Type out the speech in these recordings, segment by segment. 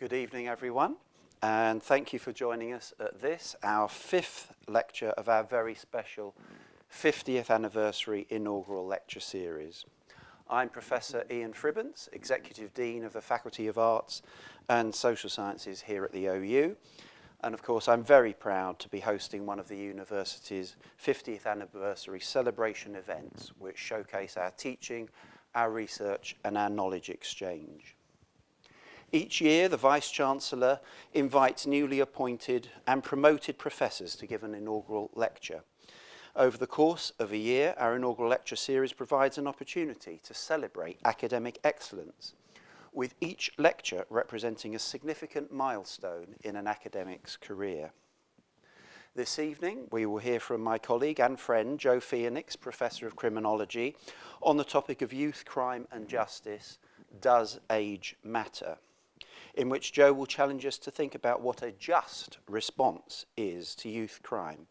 Good evening, everyone, and thank you for joining us at this, our fifth lecture of our very special 50th anniversary inaugural lecture series. I'm Professor Ian Fribbins, Executive Dean of the Faculty of Arts and Social Sciences here at the OU. And of course, I'm very proud to be hosting one of the university's 50th anniversary celebration events, which showcase our teaching, our research, and our knowledge exchange. Each year, the Vice-Chancellor invites newly appointed and promoted professors to give an inaugural lecture. Over the course of a year, our inaugural lecture series provides an opportunity to celebrate academic excellence, with each lecture representing a significant milestone in an academic's career. This evening, we will hear from my colleague and friend, Jo Phoenix, Professor of Criminology, on the topic of youth crime and justice, Does Age Matter? In which Jo will challenge us to think about what a just response is to youth crime.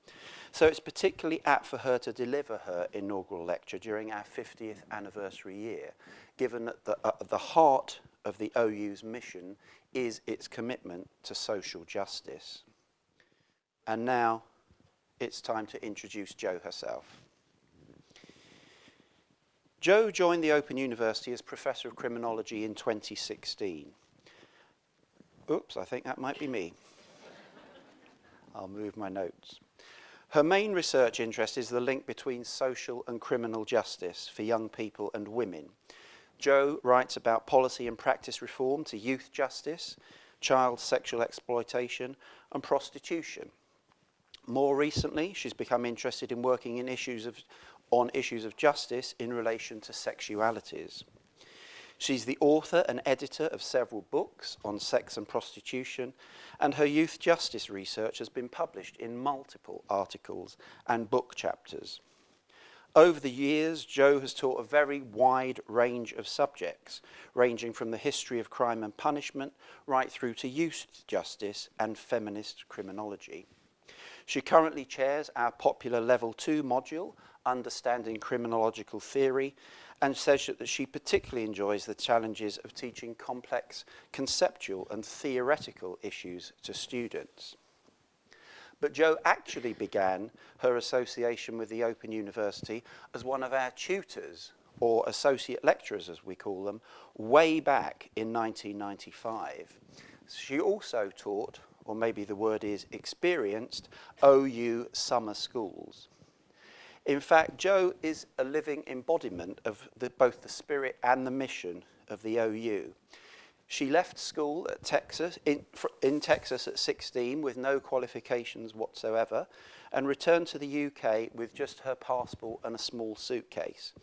So it's particularly apt for her to deliver her inaugural lecture during our 50th anniversary year, given that the, uh, the heart of the OU's mission is its commitment to social justice. And now it's time to introduce Jo herself. Jo joined the Open University as Professor of Criminology in 2016. Oops, I think that might be me. I'll move my notes. Her main research interest is the link between social and criminal justice for young people and women. Jo writes about policy and practice reform to youth justice, child sexual exploitation and prostitution. More recently, she's become interested in working in issues of, on issues of justice in relation to sexualities. She's the author and editor of several books on sex and prostitution, and her youth justice research has been published in multiple articles and book chapters. Over the years, Joe has taught a very wide range of subjects, ranging from the history of crime and punishment right through to youth justice and feminist criminology. She currently chairs our popular Level 2 module, Understanding Criminological Theory, and says that she particularly enjoys the challenges of teaching complex conceptual and theoretical issues to students. But Jo actually began her association with the Open University as one of our tutors, or associate lecturers as we call them, way back in 1995. She also taught, or maybe the word is experienced, OU summer schools. In fact, Joe is a living embodiment of the, both the spirit and the mission of the OU. She left school at Texas, in, in Texas at 16 with no qualifications whatsoever and returned to the UK with just her passport and a small suitcase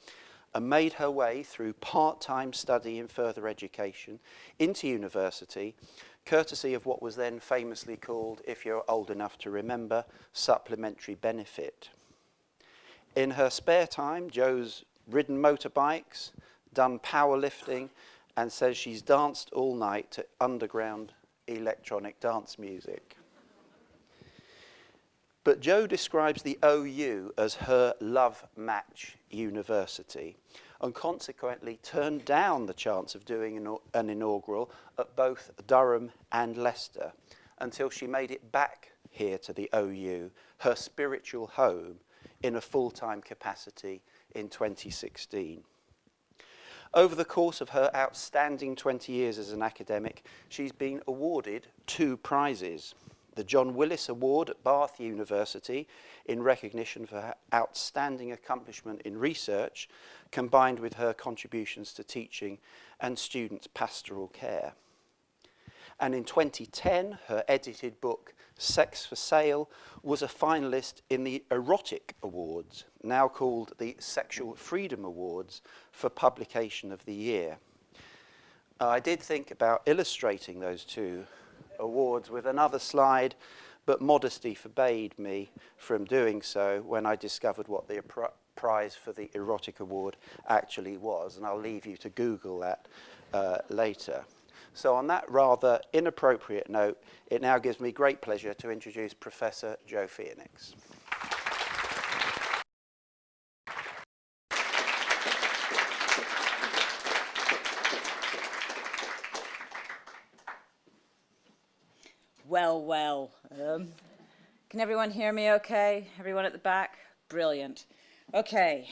and made her way through part-time study in further education into university, courtesy of what was then famously called, if you're old enough to remember, supplementary benefit. In her spare time, Jo's ridden motorbikes, done powerlifting, and says she's danced all night to underground electronic dance music. But Jo describes the OU as her love match university and consequently turned down the chance of doing an, an inaugural at both Durham and Leicester until she made it back here to the OU, her spiritual home, in a full-time capacity in 2016. Over the course of her outstanding 20 years as an academic, she's been awarded two prizes. The John Willis Award at Bath University in recognition for her outstanding accomplishment in research, combined with her contributions to teaching and students' pastoral care. And in 2010, her edited book, Sex for Sale was a finalist in the Erotic Awards, now called the Sexual Freedom Awards for Publication of the Year. Uh, I did think about illustrating those two awards with another slide, but modesty forbade me from doing so when I discovered what the prize for the Erotic Award actually was, and I'll leave you to Google that uh, later. So on that rather inappropriate note, it now gives me great pleasure to introduce Professor Jo Phoenix. Well, well. Um, can everyone hear me okay? Everyone at the back? Brilliant. Okay.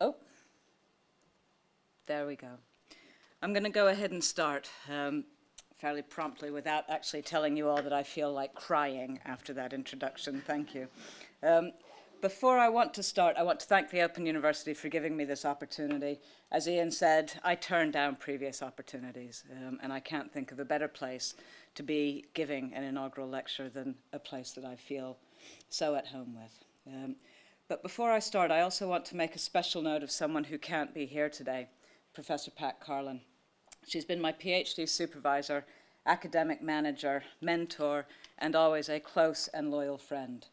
Oh. There we go. I'm going to go ahead and start um, fairly promptly without actually telling you all that I feel like crying after that introduction. Thank you. Um, before I want to start, I want to thank the Open University for giving me this opportunity. As Ian said, I turned down previous opportunities, um, and I can't think of a better place to be giving an inaugural lecture than a place that I feel so at home with. Um, but before I start, I also want to make a special note of someone who can't be here today, Professor Pat Carlen. She's been my PhD supervisor, academic manager, mentor, and always a close and loyal friend.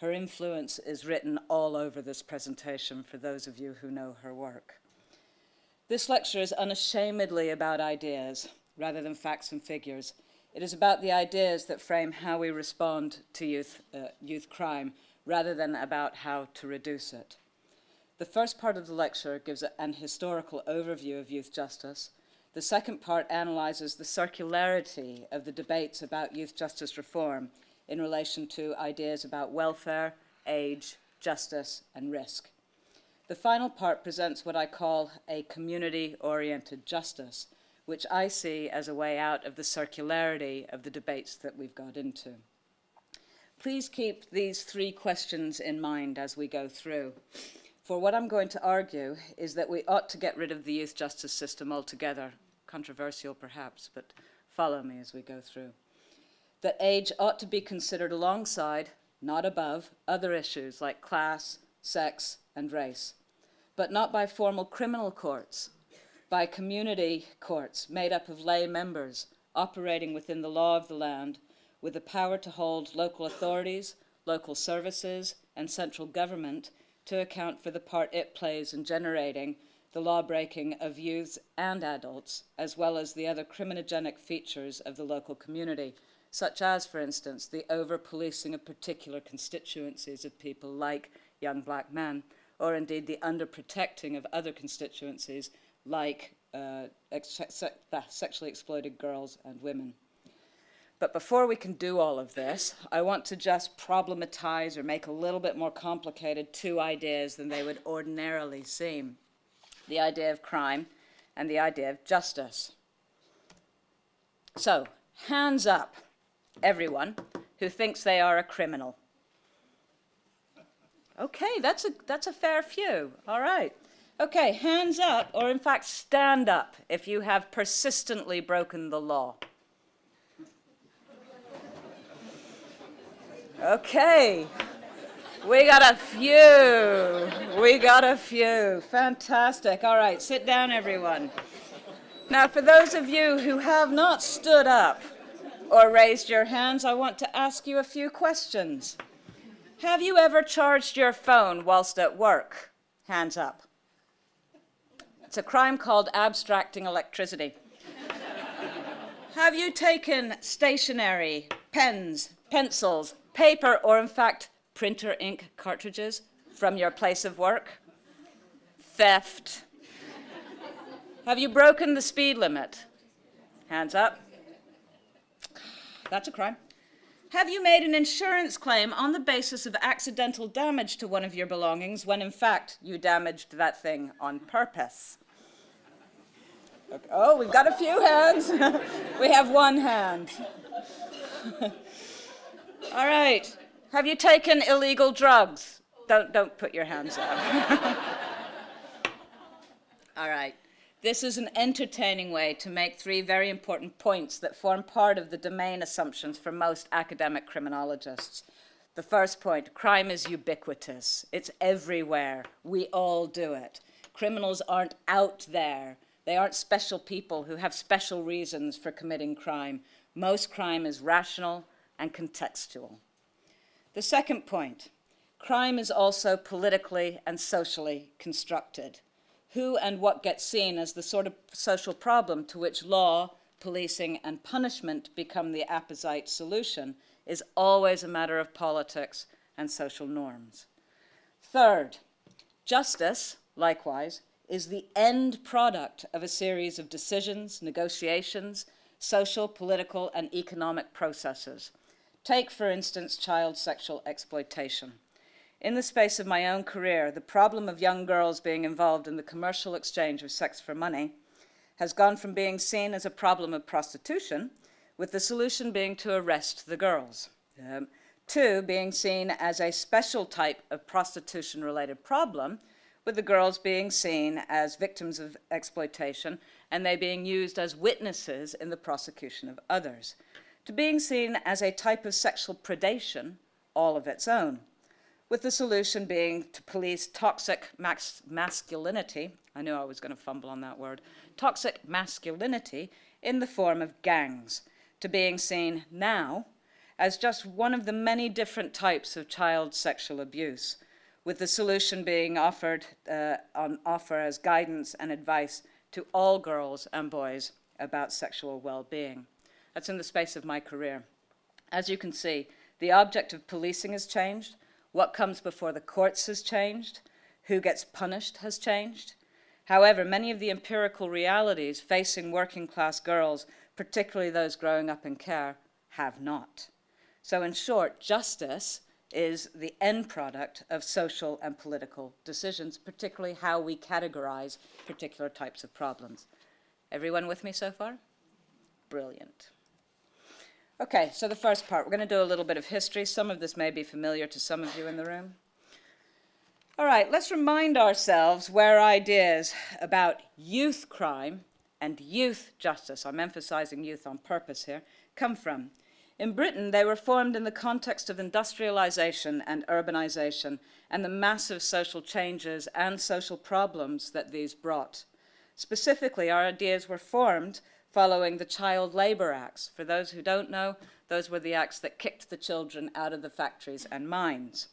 Her influence is written all over this presentation for those of you who know her work. This lecture is unashamedly about ideas rather than facts and figures. It is about the ideas that frame how we respond to youth, uh, youth crime rather than about how to reduce it. The first part of the lecture gives an historical overview of youth justice. The second part analyzes the circularity of the debates about youth justice reform in relation to ideas about welfare, age, justice, and risk. The final part presents what I call a community-oriented justice, which I see as a way out of the circularity of the debates that we've got into. Please keep these three questions in mind as we go through. For what I'm going to argue is that we ought to get rid of the youth justice system altogether. Controversial perhaps, but follow me as we go through that age ought to be considered alongside, not above, other issues like class, sex, and race, but not by formal criminal courts, by community courts made up of lay members operating within the law of the land with the power to hold local authorities, local services, and central government to account for the part it plays in generating the law-breaking of youths and adults, as well as the other criminogenic features of the local community, such as, for instance, the over-policing of particular constituencies of people like young black men, or indeed the under-protecting of other constituencies like uh, sexually exploited girls and women. But before we can do all of this, I want to just problematize or make a little bit more complicated two ideas than they would ordinarily seem. The idea of crime and the idea of justice. So, hands up everyone who thinks they are a criminal. Okay, that's a, that's a fair few. All right. Okay, hands up, or in fact, stand up if you have persistently broken the law. Okay, we got a few. We got a few. Fantastic. All right, sit down, everyone. Now, for those of you who have not stood up, or raised your hands, I want to ask you a few questions. Have you ever charged your phone whilst at work? Hands up. It's a crime called abstracting electricity. Have you taken stationery, pens, pencils, paper, or in fact, printer ink cartridges from your place of work? Theft. Have you broken the speed limit? Hands up. That's a crime. Have you made an insurance claim on the basis of accidental damage to one of your belongings when in fact you damaged that thing on purpose? Okay. Oh, we've got a few hands. we have one hand. All right. Have you taken illegal drugs? Don't, don't put your hands up. All right. This is an entertaining way to make three very important points that form part of the domain assumptions for most academic criminologists. The first point, crime is ubiquitous. It's everywhere. We all do it. Criminals aren't out there. They aren't special people who have special reasons for committing crime. Most crime is rational and contextual. The second point, crime is also politically and socially constructed who and what gets seen as the sort of social problem to which law, policing, and punishment become the apposite solution is always a matter of politics and social norms. Third, justice, likewise, is the end product of a series of decisions, negotiations, social, political, and economic processes. Take, for instance, child sexual exploitation. In the space of my own career, the problem of young girls being involved in the commercial exchange of sex for money has gone from being seen as a problem of prostitution, with the solution being to arrest the girls, um, to being seen as a special type of prostitution-related problem, with the girls being seen as victims of exploitation and they being used as witnesses in the prosecution of others, to being seen as a type of sexual predation all of its own, with the solution being to police toxic mas masculinity, I knew I was going to fumble on that word, toxic masculinity in the form of gangs, to being seen now as just one of the many different types of child sexual abuse, with the solution being offered uh, on offer as guidance and advice to all girls and boys about sexual well-being. That's in the space of my career. As you can see, the object of policing has changed, what comes before the courts has changed, who gets punished has changed. However, many of the empirical realities facing working class girls, particularly those growing up in care, have not. So in short, justice is the end product of social and political decisions, particularly how we categorize particular types of problems. Everyone with me so far? Brilliant. Okay, so the first part, we're going to do a little bit of history. Some of this may be familiar to some of you in the room. All right, let's remind ourselves where ideas about youth crime and youth justice, I'm emphasizing youth on purpose here, come from. In Britain, they were formed in the context of industrialization and urbanization and the massive social changes and social problems that these brought. Specifically, our ideas were formed following the Child Labor Acts. For those who don't know, those were the acts that kicked the children out of the factories and mines.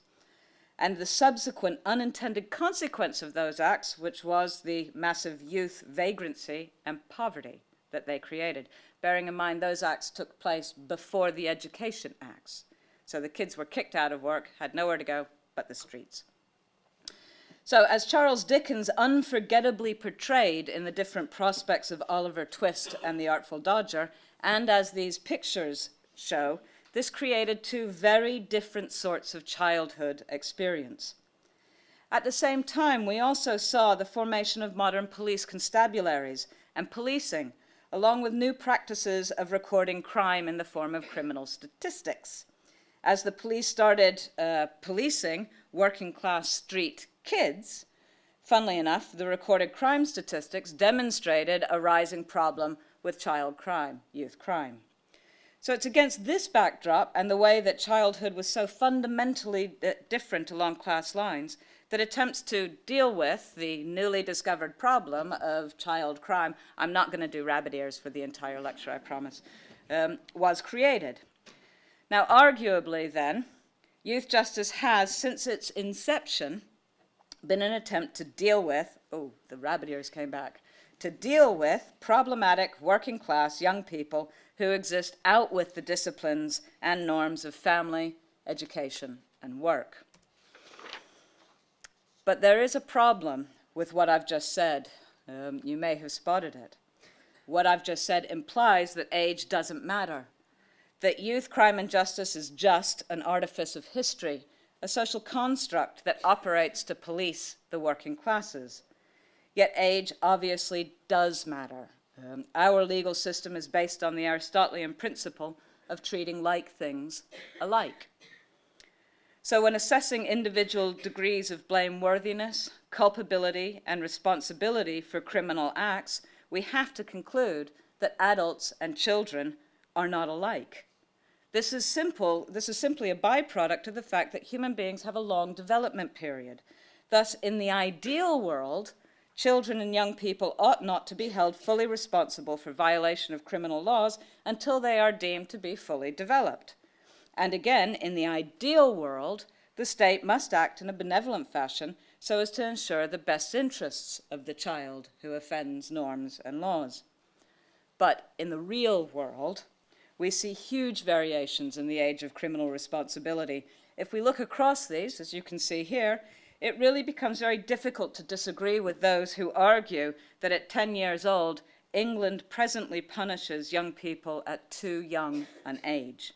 And the subsequent unintended consequence of those acts, which was the massive youth vagrancy and poverty that they created bearing in mind those acts took place before the Education Acts. So the kids were kicked out of work, had nowhere to go but the streets. So as Charles Dickens unforgettably portrayed in the different prospects of Oliver Twist and the Artful Dodger, and as these pictures show, this created two very different sorts of childhood experience. At the same time, we also saw the formation of modern police constabularies and policing along with new practices of recording crime in the form of criminal statistics. As the police started uh, policing working class street kids, funnily enough, the recorded crime statistics demonstrated a rising problem with child crime, youth crime. So it's against this backdrop and the way that childhood was so fundamentally different along class lines that attempts to deal with the newly discovered problem of child crime, I'm not going to do rabbit ears for the entire lecture, I promise, um, was created. Now, arguably then, youth justice has, since its inception, been an attempt to deal with, oh, the rabbit ears came back, to deal with problematic working class young people who exist out with the disciplines and norms of family, education, and work. But there is a problem with what I've just said. Um, you may have spotted it. What I've just said implies that age doesn't matter, that youth crime and justice is just an artifice of history, a social construct that operates to police the working classes. Yet age obviously does matter. Um, our legal system is based on the Aristotelian principle of treating like things alike. So when assessing individual degrees of blameworthiness, culpability, and responsibility for criminal acts, we have to conclude that adults and children are not alike. This is simple, this is simply a byproduct of the fact that human beings have a long development period. Thus, in the ideal world, children and young people ought not to be held fully responsible for violation of criminal laws until they are deemed to be fully developed. And again, in the ideal world, the state must act in a benevolent fashion so as to ensure the best interests of the child who offends norms and laws. But in the real world, we see huge variations in the age of criminal responsibility. If we look across these, as you can see here, it really becomes very difficult to disagree with those who argue that at 10 years old, England presently punishes young people at too young an age?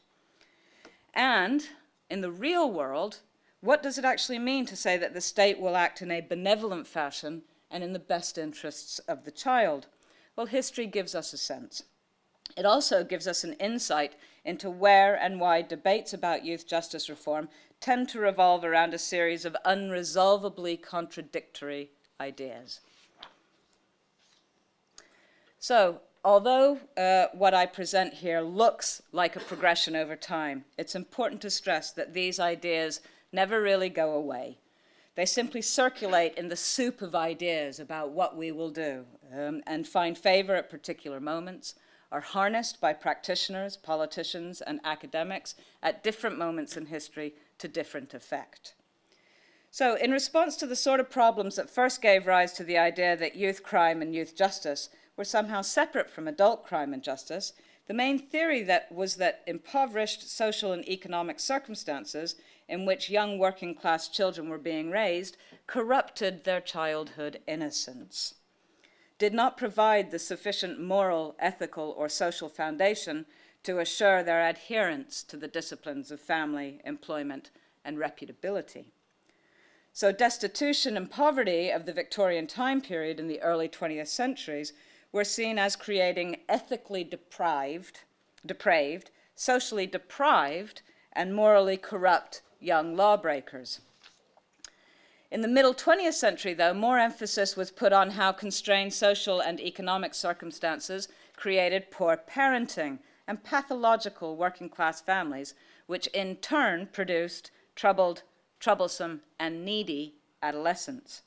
And in the real world, what does it actually mean to say that the state will act in a benevolent fashion and in the best interests of the child? Well, history gives us a sense. It also gives us an insight into where and why debates about youth justice reform tend to revolve around a series of unresolvably contradictory ideas. So, although uh, what I present here looks like a progression over time, it's important to stress that these ideas never really go away. They simply circulate in the soup of ideas about what we will do um, and find favor at particular moments, are harnessed by practitioners, politicians, and academics at different moments in history to different effect. So in response to the sort of problems that first gave rise to the idea that youth crime and youth justice were somehow separate from adult crime and justice, the main theory that was that impoverished social and economic circumstances in which young working class children were being raised corrupted their childhood innocence, did not provide the sufficient moral, ethical, or social foundation to assure their adherence to the disciplines of family, employment, and reputability. So destitution and poverty of the Victorian time period in the early 20th centuries were seen as creating ethically deprived, depraved, socially deprived, and morally corrupt young lawbreakers. In the middle 20th century, though, more emphasis was put on how constrained social and economic circumstances created poor parenting and pathological working class families, which in turn produced troubled, troublesome, and needy adolescents.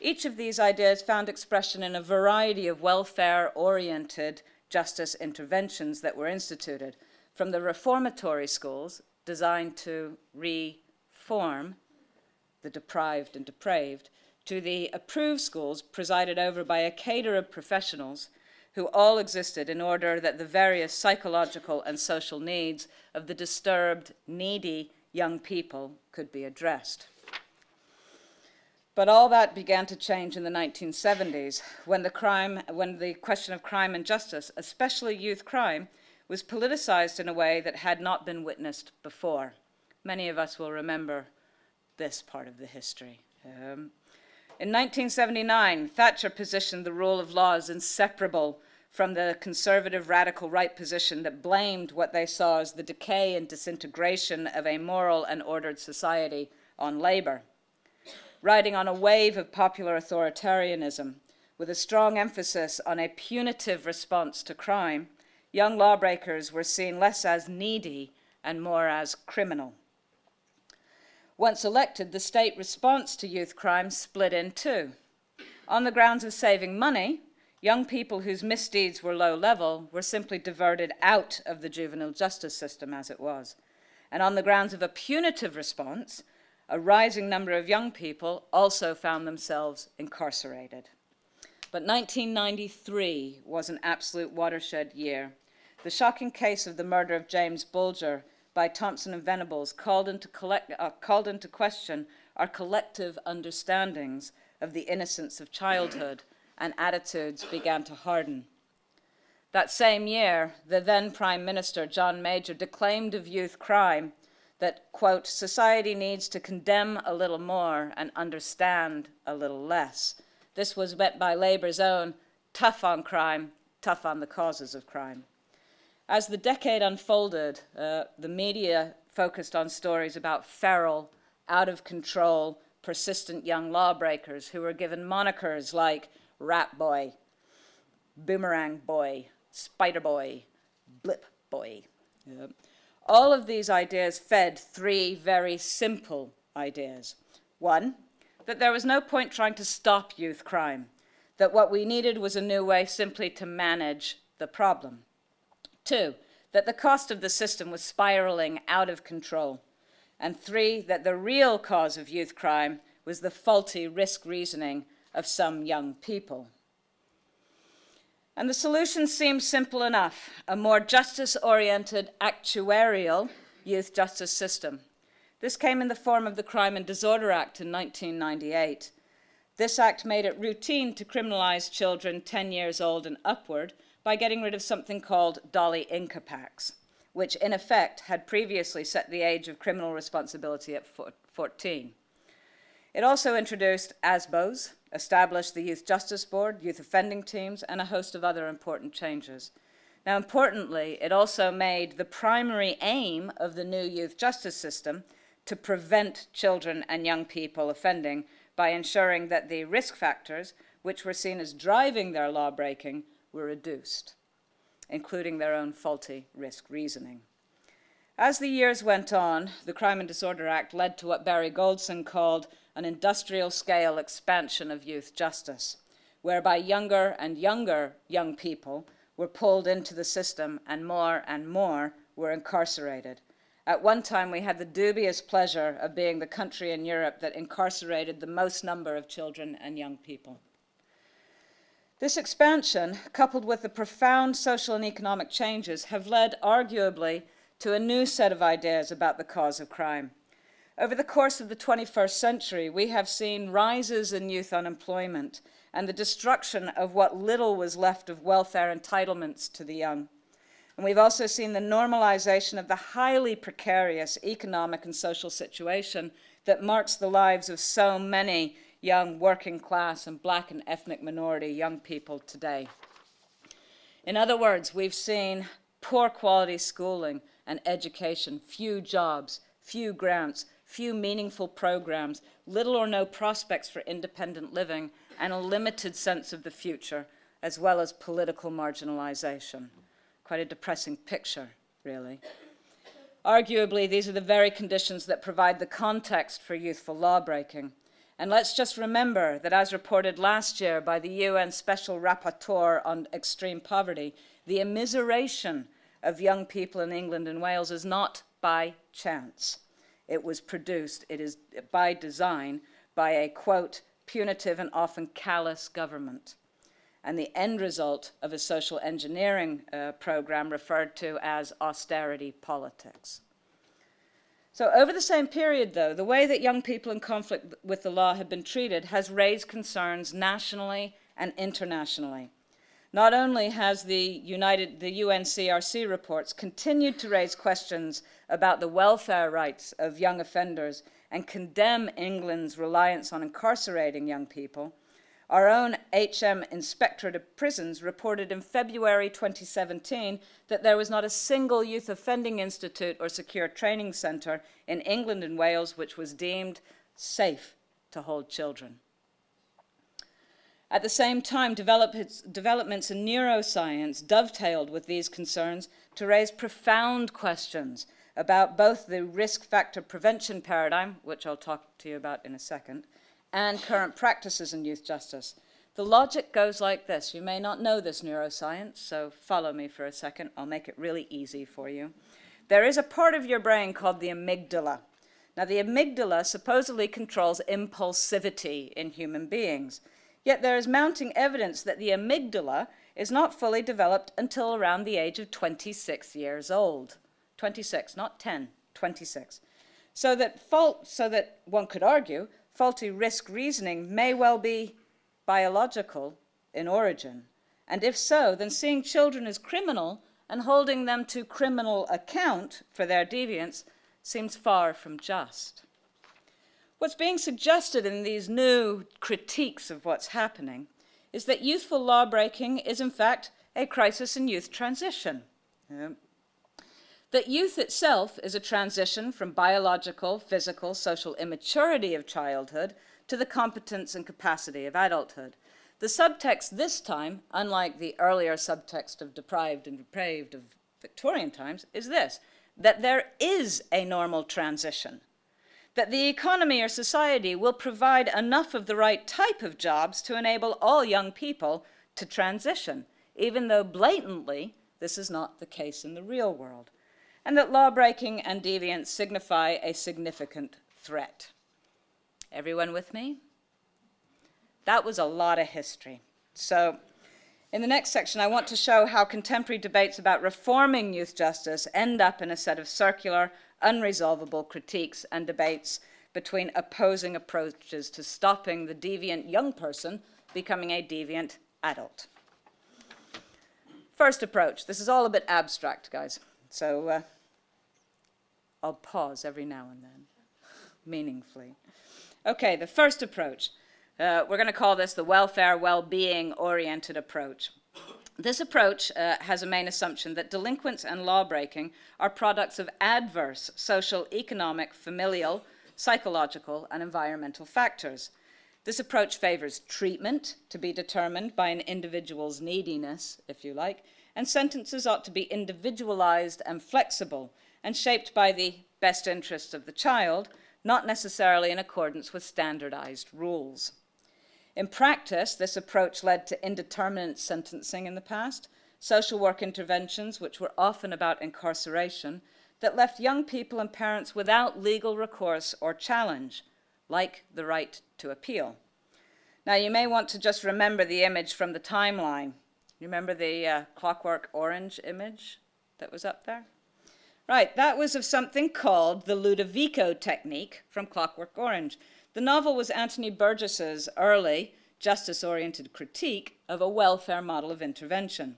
Each of these ideas found expression in a variety of welfare-oriented justice interventions that were instituted, from the reformatory schools designed to reform the deprived and depraved, to the approved schools presided over by a cadre of professionals who all existed in order that the various psychological and social needs of the disturbed, needy young people could be addressed. But all that began to change in the 1970s when the, crime, when the question of crime and justice, especially youth crime, was politicized in a way that had not been witnessed before. Many of us will remember this part of the history. Um, in 1979, Thatcher positioned the rule of law as inseparable from the conservative radical right position that blamed what they saw as the decay and disintegration of a moral and ordered society on Labour. Riding on a wave of popular authoritarianism, with a strong emphasis on a punitive response to crime, young lawbreakers were seen less as needy and more as criminal. Once elected, the state response to youth crime split in two. On the grounds of saving money, young people whose misdeeds were low level were simply diverted out of the juvenile justice system as it was. And on the grounds of a punitive response, a rising number of young people also found themselves incarcerated. But 1993 was an absolute watershed year. The shocking case of the murder of James Bulger by Thompson and Venables called into, collect, uh, called into question our collective understandings of the innocence of childhood and attitudes began to harden. That same year, the then Prime Minister, John Major, declaimed of youth crime that, quote, society needs to condemn a little more and understand a little less. This was met by Labour's own tough on crime, tough on the causes of crime. As the decade unfolded, uh, the media focused on stories about feral, out of control, persistent young lawbreakers who were given monikers like Rat Boy, Boomerang Boy, Spider Boy, Blip Boy. Yep. All of these ideas fed three very simple ideas. One, that there was no point trying to stop youth crime, that what we needed was a new way simply to manage the problem. Two, that the cost of the system was spiraling out of control. And three, that the real cause of youth crime was the faulty risk reasoning of some young people. And the solution seems simple enough, a more justice-oriented actuarial youth justice system. This came in the form of the Crime and Disorder Act in 1998, This act made it routine to criminalize children 10 years old and upward by getting rid of something called Doli Incapax, which in effect had previously set the age of criminal responsibility at 14. It also introduced ASBOs, established the Youth Justice Board, youth offending teams, and a host of other important changes. Now, importantly, it also made the primary aim of the new youth justice system to prevent children and young people offending by ensuring that the risk factors, which were seen as driving their law breaking, were reduced, including their own faulty risk reasoning. As the years went on, the Crime and Disorder Act led to what Barry Goldson called an industrial scale expansion of youth justice, whereby younger and younger young people were pulled into the system and more and more were incarcerated. At one time, we had the dubious pleasure of being the country in Europe that incarcerated the most number of children and young people. This expansion, coupled with the profound social and economic changes, have led, arguably, to a new set of ideas about the cause of crime. Over the course of the 21st century, we have seen rises in youth unemployment and the destruction of what little was left of welfare entitlements to the young. And we've also seen the normalization of the highly precarious economic and social situation that marks the lives of so many young working class and black and ethnic minority young people today. In other words, we've seen poor quality schooling and education, few jobs, few grants, few meaningful programs, little or no prospects for independent living, and a limited sense of the future, as well as political marginalization. Quite a depressing picture, really. Arguably, these are the very conditions that provide the context for youthful lawbreaking. And let's just remember that as reported last year by the UN Special Rapporteur on Extreme Poverty, the immiseration of young people in England and Wales is not by chance it was produced, it is by design, by a, quote, punitive and often callous government. And the end result of a social engineering uh, program referred to as austerity politics. So over the same period, though, the way that young people in conflict with the law have been treated has raised concerns nationally and internationally. Not only has the, United, the UNCRC reports continued to raise questions about the welfare rights of young offenders and condemn England's reliance on incarcerating young people, our own HM Inspectorate of Prisons reported in February 2017 that there was not a single youth offending institute or secure training centre in England and Wales which was deemed safe to hold children. At the same time, developments in neuroscience dovetailed with these concerns to raise profound questions about both the risk factor prevention paradigm, which I'll talk to you about in a second, and current practices in youth justice. The logic goes like this. You may not know this neuroscience, so follow me for a second. I'll make it really easy for you. There is a part of your brain called the amygdala. Now, the amygdala supposedly controls impulsivity in human beings. Yet there is mounting evidence that the amygdala is not fully developed until around the age of 26 years old. 26, not 10, 26. So that, fault, so that one could argue faulty risk reasoning may well be biological in origin. And if so, then seeing children as criminal and holding them to criminal account for their deviance seems far from just. What's being suggested in these new critiques of what's happening is that youthful lawbreaking is, in fact, a crisis in youth transition. Um, That youth itself is a transition from biological, physical, social immaturity of childhood to the competence and capacity of adulthood. The subtext this time, unlike the earlier subtext of deprived and depraved of Victorian times, is this, that there is a normal transition that the economy or society will provide enough of the right type of jobs to enable all young people to transition, even though blatantly this is not the case in the real world, and that lawbreaking and deviance signify a significant threat. Everyone with me? That was a lot of history. So in the next section, I want to show how contemporary debates about reforming youth justice end up in a set of circular, unresolvable critiques and debates between opposing approaches to stopping the deviant young person becoming a deviant adult. First approach. This is all a bit abstract, guys. So uh, I'll pause every now and then, meaningfully. Okay, the first approach. Uh, we're going to call this the welfare, well-being oriented approach. This approach uh, has a main assumption that delinquents and lawbreaking are products of adverse social, economic, familial, psychological, and environmental factors. This approach favors treatment to be determined by an individual's neediness, if you like, and sentences ought to be individualized and flexible and shaped by the best interests of the child, not necessarily in accordance with standardized rules. In practice, this approach led to indeterminate sentencing in the past, social work interventions, which were often about incarceration, that left young people and parents without legal recourse or challenge, like the right to appeal. Now, you may want to just remember the image from the timeline. You remember the uh, clockwork orange image that was up there? Right, that was of something called the Ludovico technique from Clockwork Orange. The novel was Anthony Burgess's early justice-oriented critique of a welfare model of intervention.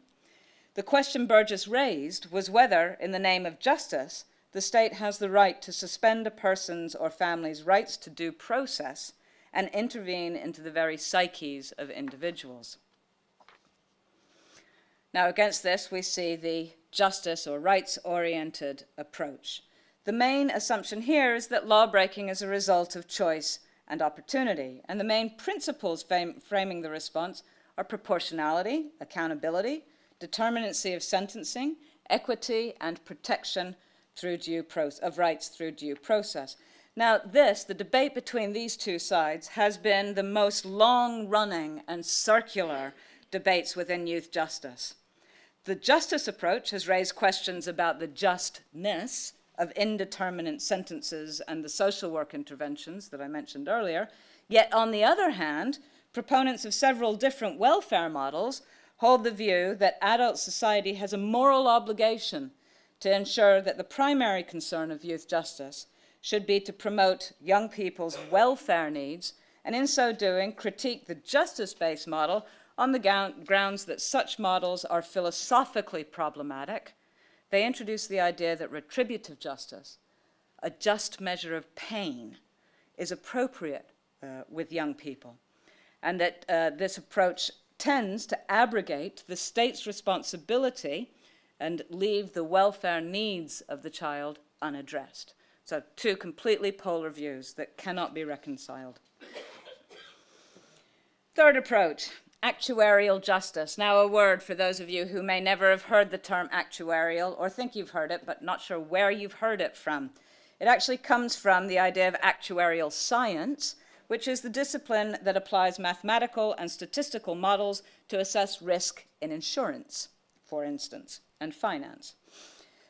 The question Burgess raised was whether, in the name of justice, the state has the right to suspend a person's or family's rights to due process and intervene into the very psyches of individuals. Now, against this, we see the justice or rights-oriented approach. The main assumption here is that lawbreaking is a result of choice and opportunity, and the main principles framing the response are proportionality, accountability, determinacy of sentencing, equity, and protection through due of rights through due process. Now, this, the debate between these two sides, has been the most long-running and circular debates within youth justice. The justice approach has raised questions about the justness of indeterminate sentences and the social work interventions that I mentioned earlier. Yet, on the other hand, proponents of several different welfare models hold the view that adult society has a moral obligation to ensure that the primary concern of youth justice should be to promote young people's welfare needs and in so doing critique the justice-based model on the grounds that such models are philosophically problematic, they introduce the idea that retributive justice, a just measure of pain, is appropriate uh, with young people, and that uh, this approach tends to abrogate the state's responsibility and leave the welfare needs of the child unaddressed. So two completely polar views that cannot be reconciled. Third approach, actuarial justice. Now, a word for those of you who may never have heard the term actuarial or think you've heard it, but not sure where you've heard it from. It actually comes from the idea of actuarial science, which is the discipline that applies mathematical and statistical models to assess risk in insurance, for instance, and finance.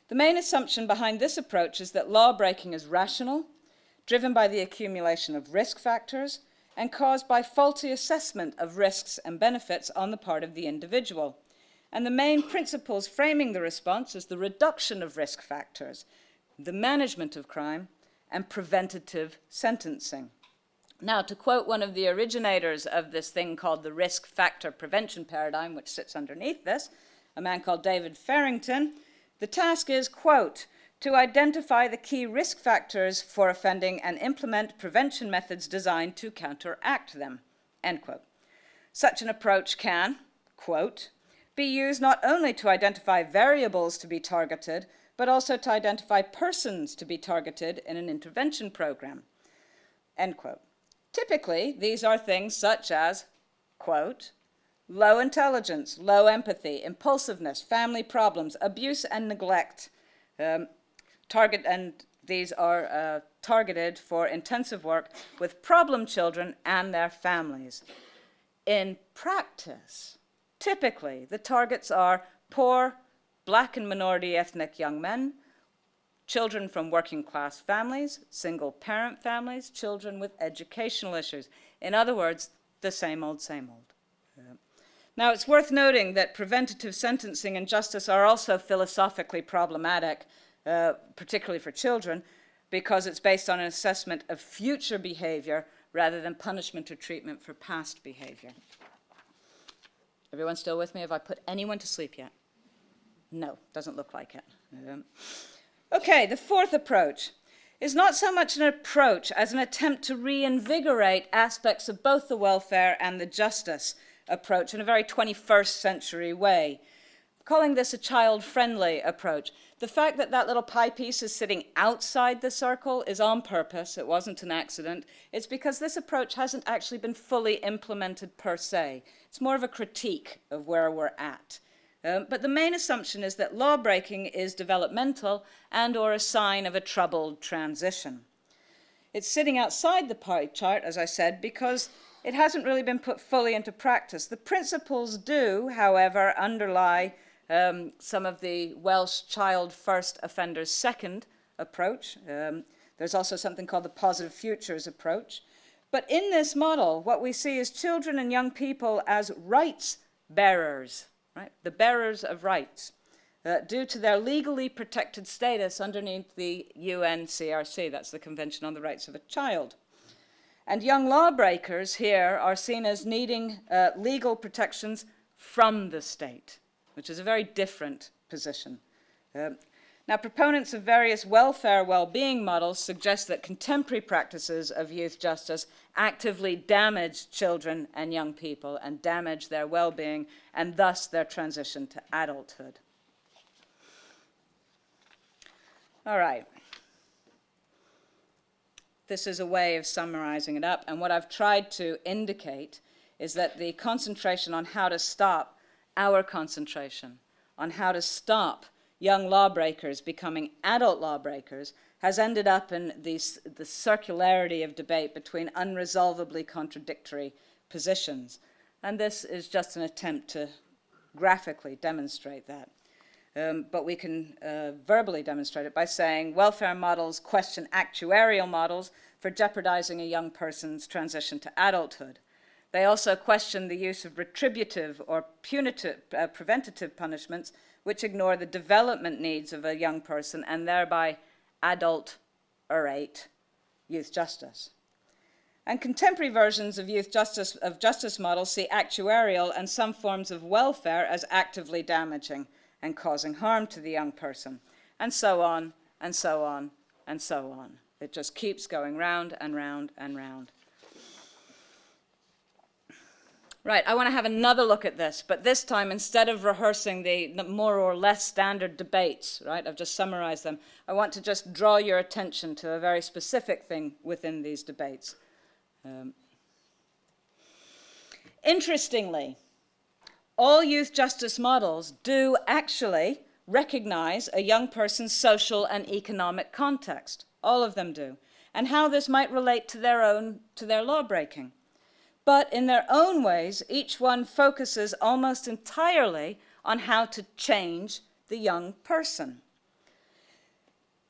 The main assumption behind this approach is that law breaking is rational, driven by the accumulation of risk factors, and caused by faulty assessment of risks and benefits on the part of the individual. And the main principles framing the response is the reduction of risk factors, the management of crime, and preventative sentencing. Now, to quote one of the originators of this thing called the risk factor prevention paradigm, which sits underneath this, a man called David Farrington, the task is, quote, to identify the key risk factors for offending and implement prevention methods designed to counteract them, end quote. Such an approach can, quote, be used not only to identify variables to be targeted, but also to identify persons to be targeted in an intervention program, end quote. Typically, these are things such as, quote, low intelligence, low empathy, impulsiveness, family problems, abuse and neglect, um, target, and these are uh, targeted for intensive work with problem children and their families. In practice, typically the targets are poor, black and minority ethnic young men, children from working class families, single parent families, children with educational issues. In other words, the same old, same old. Now, it's worth noting that preventative sentencing and justice are also philosophically problematic uh, particularly for children, because it's based on an assessment of future behavior rather than punishment or treatment for past behavior. Everyone still with me? Have I put anyone to sleep yet? No, doesn't look like it. Um, okay, the fourth approach is not so much an approach as an attempt to reinvigorate aspects of both the welfare and the justice approach in a very 21st century way. Calling this a child-friendly approach. The fact that that little pie piece is sitting outside the circle is on purpose. It wasn't an accident. It's because this approach hasn't actually been fully implemented per se. It's more of a critique of where we're at. Um, but the main assumption is that law breaking is developmental and or a sign of a troubled transition. It's sitting outside the pie chart, as I said, because it hasn't really been put fully into practice. The principles do, however, underlie um, some of the Welsh child first offenders second approach. Um, there's also something called the positive futures approach. But in this model, what we see is children and young people as rights bearers, right? The bearers of rights, uh, due to their legally protected status underneath the UNCRC, that's the Convention on the Rights of a Child. And young lawbreakers here are seen as needing uh, legal protections from the state which is a very different position. Um, now, proponents of various welfare well-being models suggest that contemporary practices of youth justice actively damage children and young people and damage their well-being and thus their transition to adulthood. All right. This is a way of summarizing it up. And what I've tried to indicate is that the concentration on how to stop our concentration on how to stop young lawbreakers becoming adult lawbreakers has ended up in these, the circularity of debate between unresolvably contradictory positions. And this is just an attempt to graphically demonstrate that. Um, but we can uh, verbally demonstrate it by saying welfare models question actuarial models for jeopardizing a young person's transition to adulthood. They also question the use of retributive or punitive, uh, preventative punishments which ignore the development needs of a young person and thereby adulterate youth justice. And contemporary versions of youth justice, of justice models see actuarial and some forms of welfare as actively damaging and causing harm to the young person, and so on, and so on, and so on. It just keeps going round and round and round. Right, I want to have another look at this, but this time instead of rehearsing the, more or less standard debates, right, I've just summarized them, I want to just draw your attention to a very specific thing within these debates. Um, interestingly, all youth justice models do actually recognize a young person's social and economic context. All of them do. And how this might relate to their own, to their law breaking but in their own ways, each one focuses almost entirely on how to change the young person.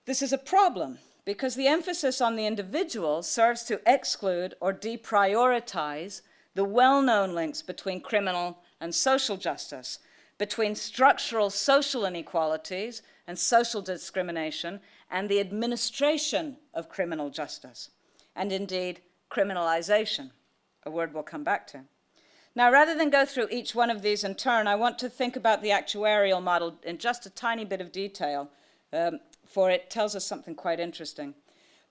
This is a problem because the emphasis on the individual serves to exclude or deprioritize the well-known links between criminal and social justice, between structural social inequalities and social discrimination and the administration of criminal justice, and indeed criminalization a word we'll come back to. Now, rather than go through each one of these in turn, I want to think about the actuarial model in just a tiny bit of detail, um, for it tells us something quite interesting.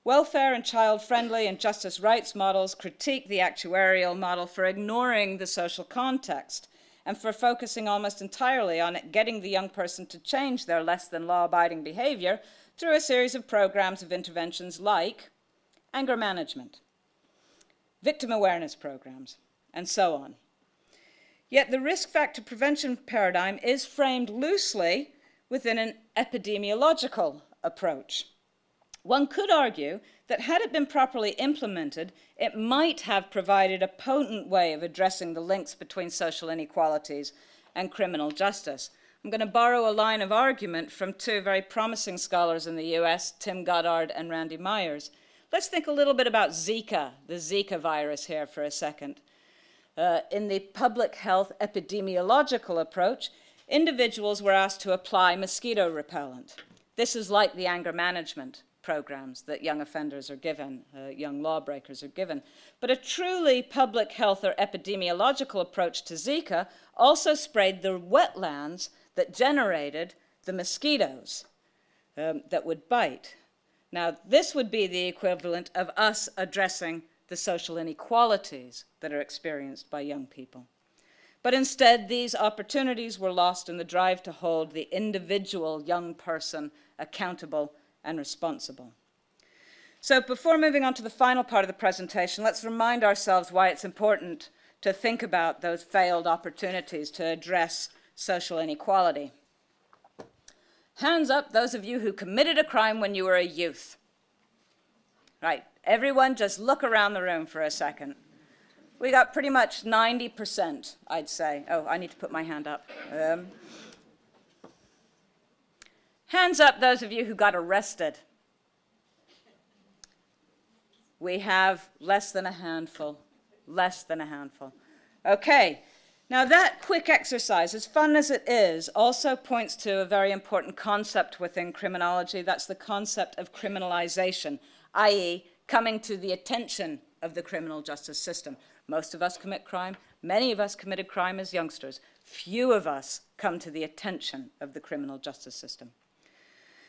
Welfare and child-friendly and justice rights models critique the actuarial model for ignoring the social context and for focusing almost entirely on getting the young person to change their less than law-abiding behavior through a series of programs of interventions like anger management, victim awareness programs, and so on. Yet the risk factor prevention paradigm is framed loosely within an epidemiological approach. One could argue that had it been properly implemented, it might have provided a potent way of addressing the links between social inequalities and criminal justice. I'm going to borrow a line of argument from two very promising scholars in the US, Tim Goddard and Randy Myers. Let's think a little bit about Zika, the Zika virus here for a second. Uh, in the public health epidemiological approach, individuals were asked to apply mosquito repellent. This is like the anger management programs that young offenders are given, uh, young lawbreakers are given. But a truly public health or epidemiological approach to Zika also sprayed the wetlands that generated the mosquitoes um, that would bite. Now, this would be the equivalent of us addressing the social inequalities that are experienced by young people. But instead, these opportunities were lost in the drive to hold the individual young person accountable and responsible. So before moving on to the final part of the presentation, let's remind ourselves why it's important to think about those failed opportunities to address social inequality. Hands up those of you who committed a crime when you were a youth. Right, everyone just look around the room for a second. We got pretty much 90%, I'd say. Oh, I need to put my hand up. Um, hands up those of you who got arrested. We have less than a handful, less than a handful. Okay, now that quick exercise, as fun as it is, also points to a very important concept within criminology. That's the concept of criminalization, i.e. coming to the attention of the criminal justice system. Most of us commit crime. Many of us committed crime as youngsters. Few of us come to the attention of the criminal justice system.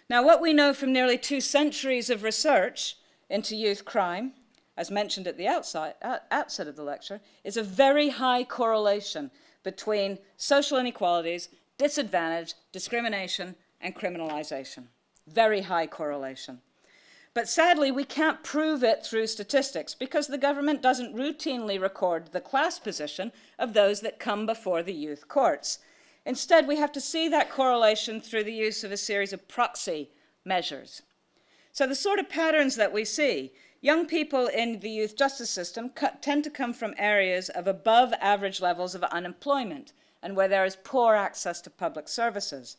Now, what we know from nearly two centuries of research into youth crime, as mentioned at the outside, uh, outset of the lecture, is a very high correlation between social inequalities, disadvantage, discrimination, and criminalization. Very high correlation. But sadly, we can't prove it through statistics because the government doesn't routinely record the class position of those that come before the youth courts. Instead, we have to see that correlation through the use of a series of proxy measures. So the sort of patterns that we see, young people in the youth justice system tend to come from areas of above average levels of unemployment and where there is poor access to public services.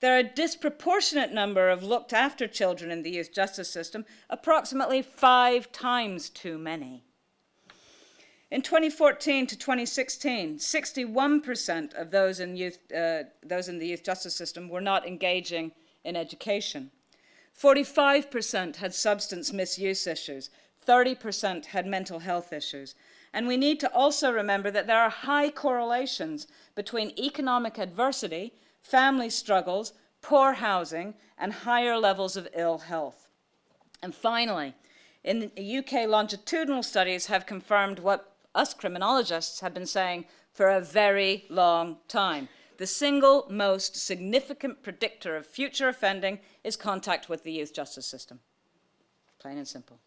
There are a disproportionate number of looked after children in the youth justice system, approximately five times too many. In 2014 to 2016, 61% of those in, youth, uh, those in the youth justice system were not engaging in education. 45% had substance misuse issues. 30% had mental health issues. And we need to also remember that there are high correlations between economic adversity family struggles, poor housing, and higher levels of ill health. And finally, in the UK longitudinal studies have confirmed what us criminologists have been saying for a very long time. The single most significant predictor of future offending is contact with the youth justice system. Plain and simple.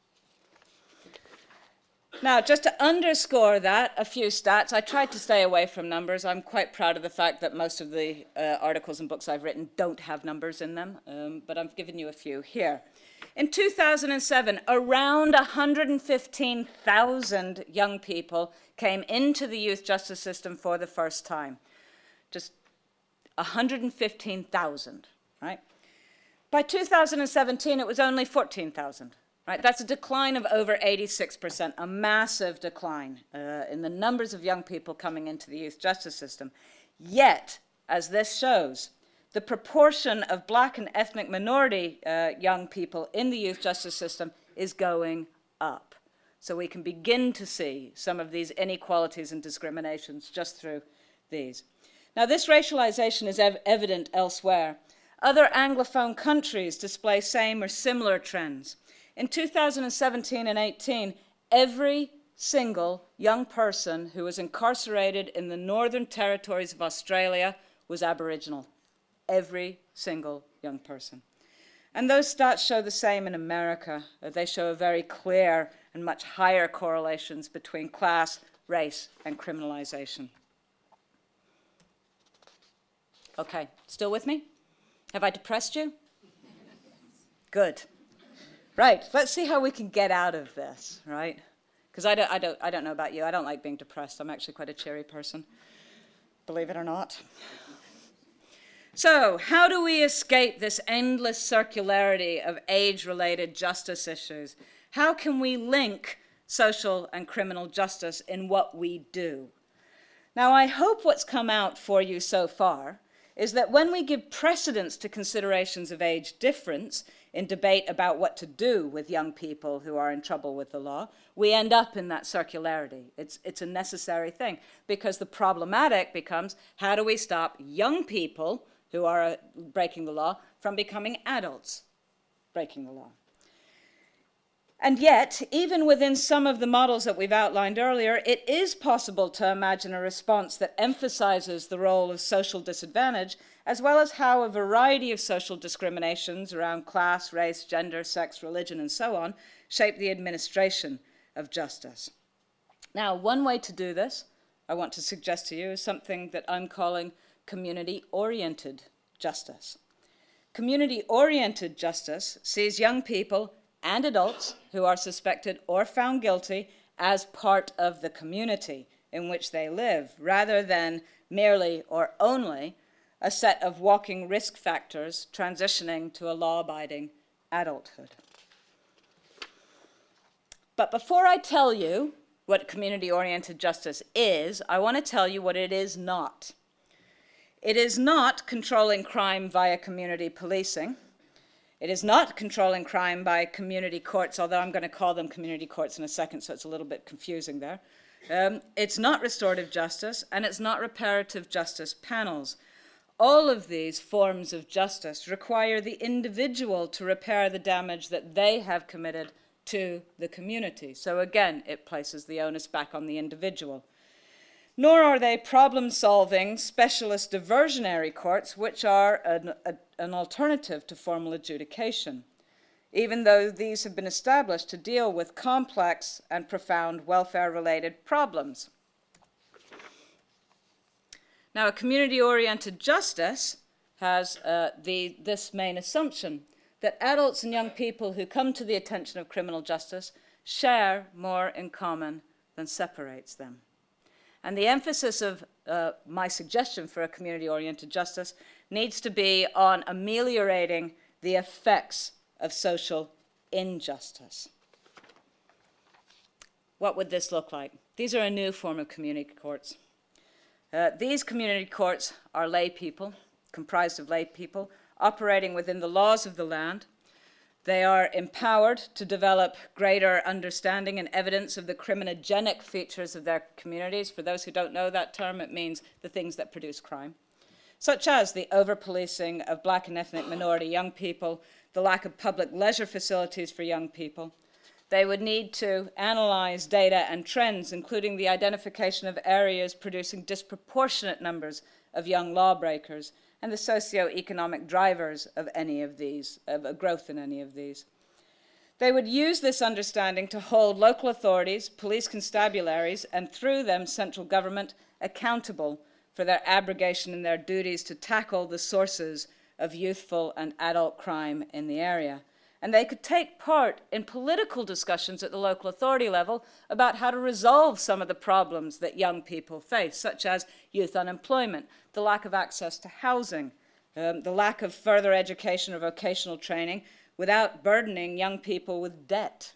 Now, just to underscore that, a few stats. I tried to stay away from numbers. I'm quite proud of the fact that most of the uh, articles and books I've written don't have numbers in them, um, but I've given you a few here. In 2007, around 115,000 young people came into the youth justice system for the first time. Just 115,000, right? By 2017, it was only 14,000. Right? That's a decline of over 86%, a massive decline uh, in the numbers of young people coming into the youth justice system. Yet, as this shows, the proportion of black and ethnic minority uh, young people in the youth justice system is going up. So we can begin to see some of these inequalities and discriminations just through these. Now, this racialization is ev evident elsewhere. Other Anglophone countries display same or similar trends. In 2017 and 18, every single young person who was incarcerated in the Northern Territories of Australia was Aboriginal. Every single young person. And those stats show the same in America. Uh, they show a very clear and much higher correlations between class, race, and criminalization. Okay, still with me? Have I depressed you? Good. Right, let's see how we can get out of this, right? Because I don't, I, don't, I don't know about you, I don't like being depressed. I'm actually quite a cheery person, believe it or not. So, how do we escape this endless circularity of age-related justice issues? How can we link social and criminal justice in what we do? Now, I hope what's come out for you so far is that when we give precedence to considerations of age difference in debate about what to do with young people who are in trouble with the law, we end up in that circularity. It's, it's a necessary thing because the problematic becomes how do we stop young people who are uh, breaking the law from becoming adults breaking the law? And yet, even within some of the models that we've outlined earlier, it is possible to imagine a response that emphasizes the role of social disadvantage, as well as how a variety of social discriminations around class, race, gender, sex, religion, and so on shape the administration of justice. Now, one way to do this, I want to suggest to you, is something that I'm calling community-oriented justice. Community-oriented justice sees young people and adults who are suspected or found guilty as part of the community in which they live, rather than merely or only a set of walking risk factors transitioning to a law-abiding adulthood. But before I tell you what community-oriented justice is, I want to tell you what it is not. It is not controlling crime via community policing. It is not controlling crime by community courts, although I'm going to call them community courts in a second, so it's a little bit confusing there. Um, it's not restorative justice, and it's not reparative justice panels. All of these forms of justice require the individual to repair the damage that they have committed to the community. So again, it places the onus back on the individual. Nor are they problem-solving specialist diversionary courts, which are an, a, an alternative to formal adjudication, even though these have been established to deal with complex and profound welfare-related problems. Now, a community-oriented justice has uh, the, this main assumption, that adults and young people who come to the attention of criminal justice share more in common than separates them. And the emphasis of uh, my suggestion for a community-oriented justice needs to be on ameliorating the effects of social injustice. What would this look like? These are a new form of community courts. Uh, these community courts are lay people, comprised of lay people, operating within the laws of the land. They are empowered to develop greater understanding and evidence of the criminogenic features of their communities. For those who don't know that term, it means the things that produce crime, such as the over-policing of black and ethnic minority young people, the lack of public leisure facilities for young people, they would need to analyze data and trends, including the identification of areas producing disproportionate numbers of young lawbreakers and the socio-economic drivers of any of these, of a growth in any of these. They would use this understanding to hold local authorities, police constabularies, and through them central government accountable for their abrogation in their duties to tackle the sources of youthful and adult crime in the area and they could take part in political discussions at the local authority level about how to resolve some of the problems that young people face, such as youth unemployment, the lack of access to housing, um, the lack of further education or vocational training without burdening young people with debt.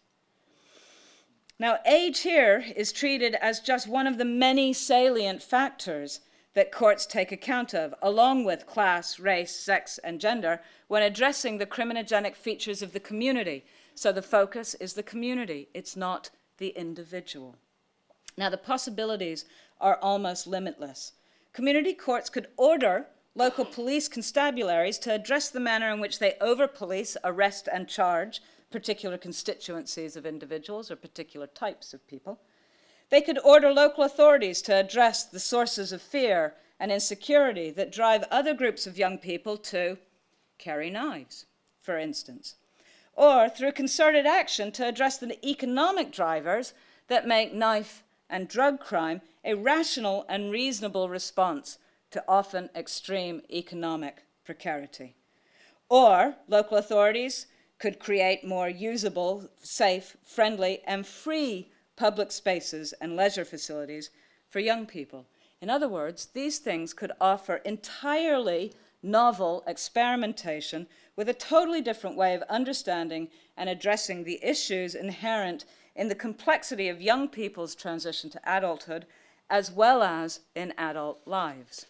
Now, age here is treated as just one of the many salient factors that courts take account of, along with class, race, sex, and gender, when addressing the criminogenic features of the community. So the focus is the community, it's not the individual. Now, the possibilities are almost limitless. Community courts could order local police constabularies to address the manner in which they over-police, arrest, and charge particular constituencies of individuals or particular types of people. They could order local authorities to address the sources of fear and insecurity that drive other groups of young people to carry knives, for instance. Or through concerted action to address the economic drivers that make knife and drug crime a rational and reasonable response to often extreme economic precarity. Or local authorities could create more usable, safe, friendly, and free public spaces, and leisure facilities for young people. In other words, these things could offer entirely novel experimentation with a totally different way of understanding and addressing the issues inherent in the complexity of young people's transition to adulthood, as well as in adult lives.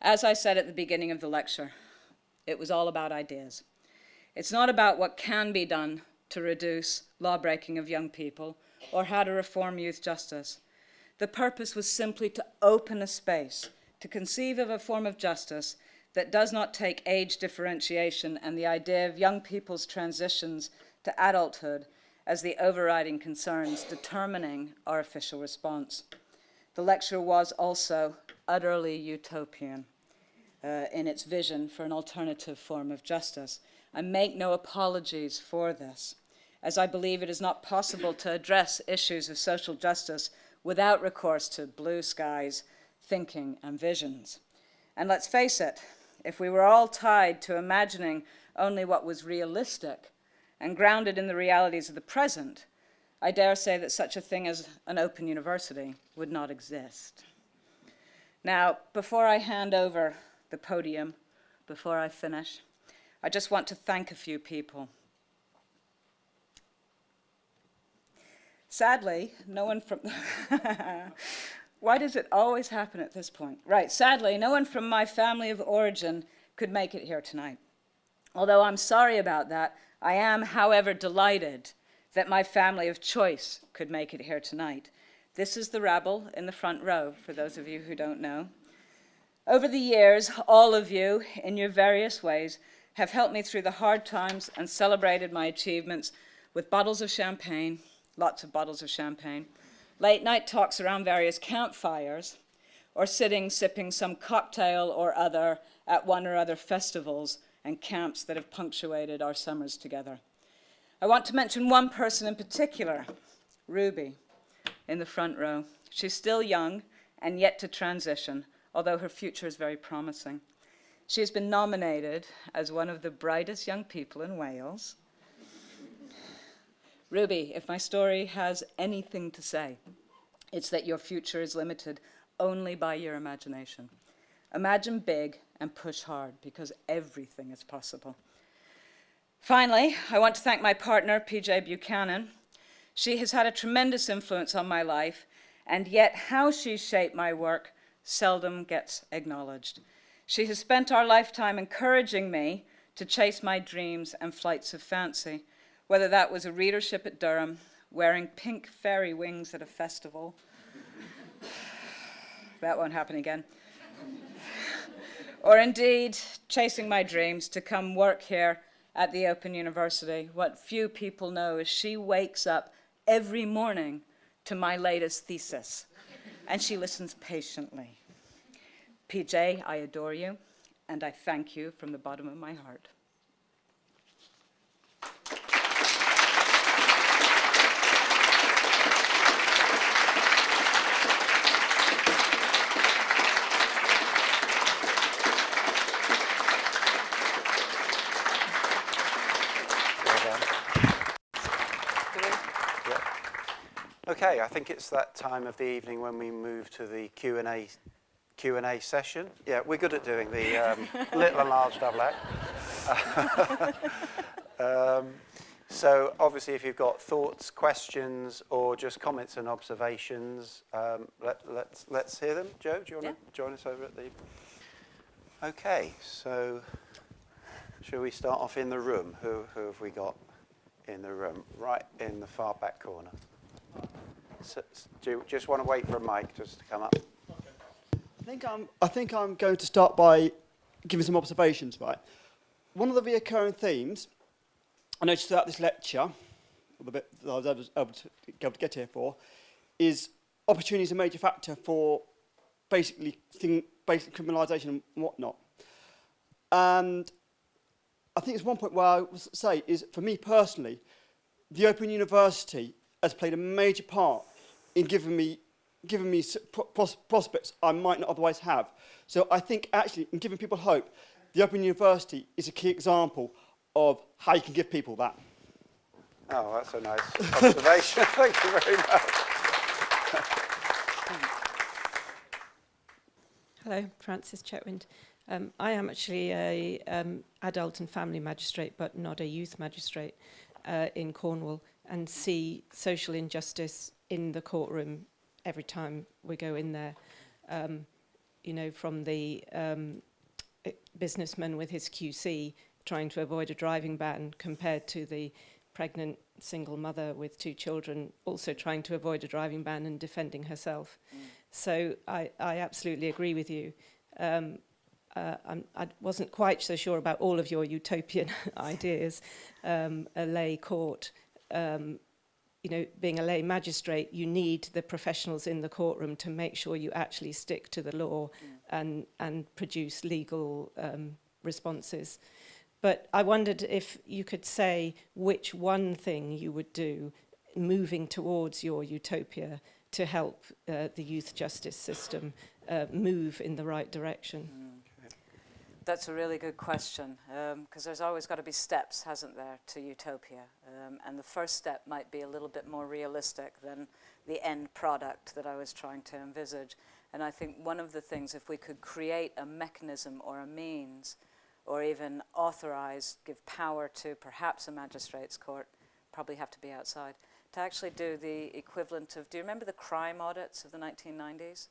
As I said at the beginning of the lecture, it was all about ideas. It's not about what can be done to reduce lawbreaking of young people or how to reform youth justice. The purpose was simply to open a space to conceive of a form of justice that does not take age differentiation and the idea of young people's transitions to adulthood as the overriding concerns determining our official response. The lecture was also utterly utopian uh, in its vision for an alternative form of justice. I make no apologies for this, as I believe it is not possible to address issues of social justice without recourse to blue skies, thinking, and visions. And let's face it, if we were all tied to imagining only what was realistic and grounded in the realities of the present, I dare say that such a thing as an open university would not exist. Now, before I hand over the podium, before I finish, I just want to thank a few people. Sadly, no one from. Why does it always happen at this point? Right, sadly, no one from my family of origin could make it here tonight. Although I'm sorry about that, I am, however, delighted that my family of choice could make it here tonight. This is the rabble in the front row, for those of you who don't know. Over the years, all of you, in your various ways, have helped me through the hard times and celebrated my achievements with bottles of champagne, lots of bottles of champagne, late night talks around various campfires, or sitting sipping some cocktail or other at one or other festivals and camps that have punctuated our summers together. I want to mention one person in particular, Ruby, in the front row. She's still young and yet to transition, although her future is very promising. She has been nominated as one of the brightest young people in Wales. Ruby, if my story has anything to say, it's that your future is limited only by your imagination. Imagine big and push hard because everything is possible. Finally, I want to thank my partner, PJ Buchanan. She has had a tremendous influence on my life, and yet how she shaped my work seldom gets acknowledged. She has spent our lifetime encouraging me to chase my dreams and flights of fancy, whether that was a readership at Durham, wearing pink fairy wings at a festival. that won't happen again. or indeed, chasing my dreams to come work here at the Open University. What few people know is she wakes up every morning to my latest thesis, and she listens patiently. PJ, I adore you, and I thank you from the bottom of my heart. Okay, I think it's that time of the evening when we move to the Q&A Q&A session. Yeah, we're good at doing the um, little and large double act. um, so obviously if you've got thoughts, questions, or just comments and observations, um, let, let's, let's hear them. Jo, do you want to yeah. join us over at the... Okay, so shall we start off in the room? Who, who have we got in the room? Right in the far back corner. So, do you just want to wait for a mic just to come up? Think I'm, I think I'm going to start by giving some observations, right? One of the recurring themes I noticed throughout this lecture, the bit that I was able to, able to, able to get here for, is opportunity is a major factor for basically thing, basic criminalisation and whatnot. And I think it's one point where I would say is, for me personally, the Open University has played a major part in giving me given me pros prospects I might not otherwise have. So I think actually in giving people hope, the Open University is a key example of how you can give people that. Oh, that's a nice observation. Thank you very much. Hello, Francis Chetwind. Um, I am actually a um, adult and family magistrate, but not a youth magistrate uh, in Cornwall, and see social injustice in the courtroom every time we go in there. Um, you know, from the um, eh, businessman with his QC trying to avoid a driving ban compared to the pregnant single mother with two children also trying to avoid a driving ban and defending herself. Mm. So I, I absolutely agree with you. Um, uh, I wasn't quite so sure about all of your utopian ideas. Um, a lay court, um, you know, being a lay magistrate, you need the professionals in the courtroom to make sure you actually stick to the law and, and produce legal um, responses. But I wondered if you could say which one thing you would do moving towards your utopia to help uh, the youth justice system uh, move in the right direction. Mm. That's a really good question because there's always got to be steps, hasn't there, to utopia? Um, and the first step might be a little bit more realistic than the end product that I was trying to envisage. And I think one of the things, if we could create a mechanism or a means, or even authorize, give power to perhaps a magistrate's court, probably have to be outside, to actually do the equivalent of, do you remember the crime audits of the 1990s?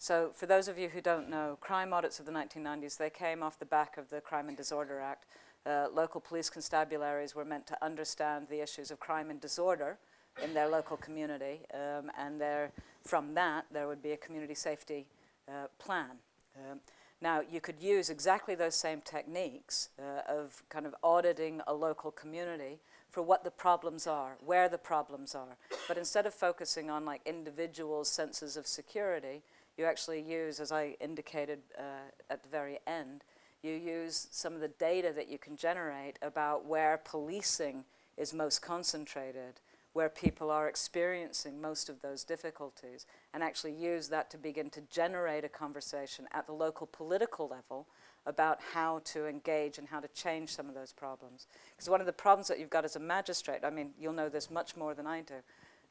So for those of you who don't know, crime audits of the 1990s, they came off the back of the Crime and Disorder Act. Uh, local police constabularies were meant to understand the issues of crime and disorder in their local community, um, and there, from that, there would be a community safety uh, plan. Um, now, you could use exactly those same techniques uh, of kind of auditing a local community for what the problems are, where the problems are. But instead of focusing on like individual senses of security, you actually use, as I indicated uh, at the very end, you use some of the data that you can generate about where policing is most concentrated, where people are experiencing most of those difficulties, and actually use that to begin to generate a conversation at the local political level about how to engage and how to change some of those problems. Because one of the problems that you've got as a magistrate, I mean, you'll know this much more than I do,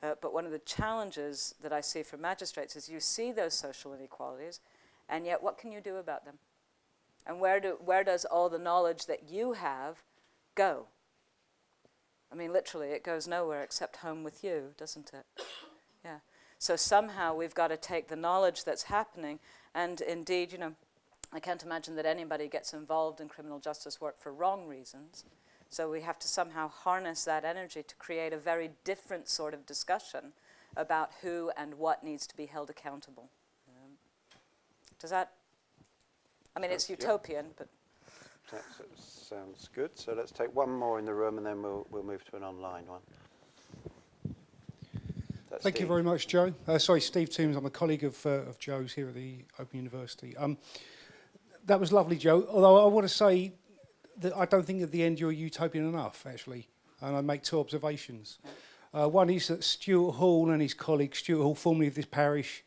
uh, but one of the challenges that I see for magistrates is you see those social inequalities, and yet what can you do about them? And where, do, where does all the knowledge that you have go? I mean, literally, it goes nowhere except home with you, doesn't it? Yeah. So somehow we've got to take the knowledge that's happening, and indeed, you know, I can't imagine that anybody gets involved in criminal justice work for wrong reasons. So we have to somehow harness that energy to create a very different sort of discussion about who and what needs to be held accountable. Um, does that? I mean, it's Sounds- yeah. utopian, but That sounds good. So let's take one more in the room and then we'll, we'll move to an online one. That's Thank you very much, Jo. Uh, sorry, Steve Tombs. I'm a colleague of, uh, of Jo's here at the Open University. Um, that was lovely, Joe. Although I want to say that I don't think at the end you're utopian enough, actually. And I make two observations. Uh, one is that Stuart Hall and his colleague, Stuart Hall, formerly of this parish,